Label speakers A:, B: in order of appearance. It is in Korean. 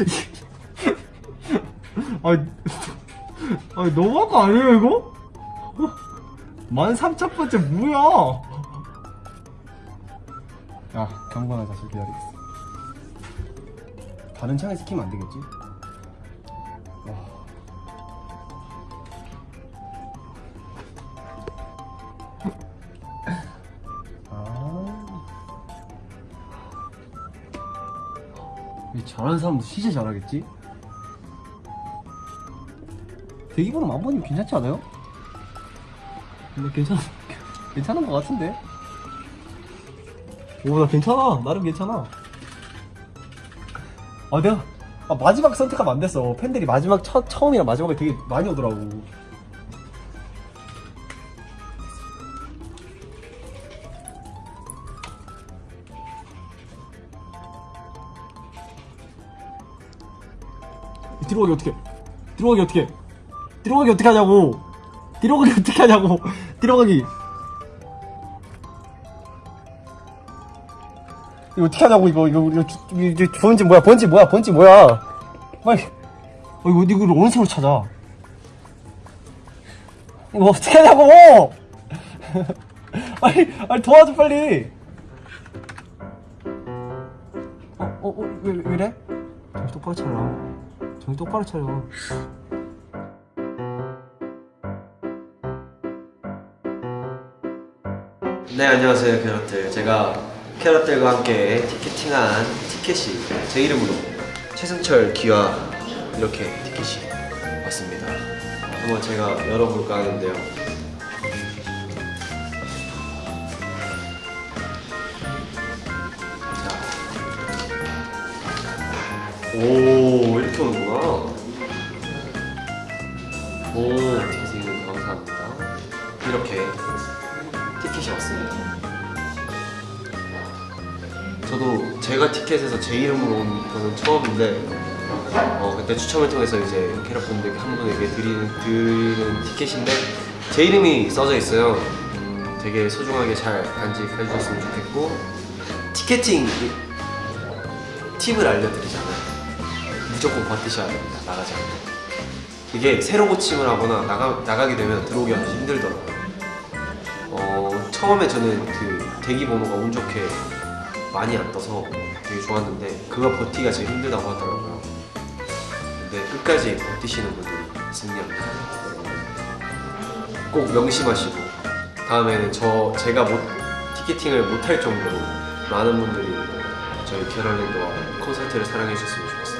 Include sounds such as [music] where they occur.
A: [laughs] 아니, 아니 너무한 거 아니에요 이거? 만 삼천 번째 뭐야? 야 경건한 자식 기다리겠어. 다른 창에서 키면 안 되겠지? 와. 잘하는 사람도 진짜 잘하겠지? 대기번호 만 번이면 괜찮지 않아요? 근데 괜찮, [laughs] 괜찮은 것 같은데? 오, 나 괜찮아. 나름 괜찮아. 아, 내가, 아, 마지막 선택하면 안 됐어. 팬들이 마지막, 첫, 처음이랑 마지막에 되게 많이 오더라고. 들어가기 어떻게? 들어가기 어떻게? 들어가기 어떻게 하냐고? 들어가기 어떻게 하냐고? [laughs] 들어가기. 이거 어떻게 하냐고 이거 이거 이거, 주- 이거 번지 뭐야? 번지 뭐야? 번지 뭐야? 빨리. 어 이거 이거 어느 색으로 찾아? 이거 어떻게 하냐고? [laughs] 빨리 빨리 도와줘 빨리. 어어왜 왜, 이래? 정신 똑바로 차려. 정신 똑바로 차려.
B: 네 안녕하세요 캐럿들. 제가 캐럿들과 함께 티켓팅한 티켓이 제 이름으로 최승철 기와 이렇게 티켓이 왔습니다. 한번 제가 열어볼까 하는데요 오 이렇게 오는구나 오 선생님 감사합니다 이렇게 티켓이 왔습니다. 저도 제가 티켓에서 제 이름으로 온 거는 처음인데 어, 그때 추첨을 통해서 이제 캐럿분들께 한 분에게 드리는, 드리는 티켓인데 제 이름이 써져 있어요. 음, 되게 소중하게 잘 간직해 주셨으면 좋겠고 티켓팅 이- 팁을 알려드리자면 무조건 버티셔야 됩니다. 나가지 않고 이게 새로 고침을 하거나 나가, 나가게 되면 들어오기 아주 힘들더라고요. 어, 처음에 저는 그 대기 번호가 운 좋게 많이 안 떠서 되게 좋았는데 그거 버티기가 제일 힘들다고 하더라고요. 근데 끝까지 버티시는 분들이 승리합니다. 꼭 명심하시고 다음에는 저 제가 못 티켓팅을 못할 정도로 많은 분들이 저희 캐럴랜드와 콘서트를 사랑해 주셨으면 좋겠습니다.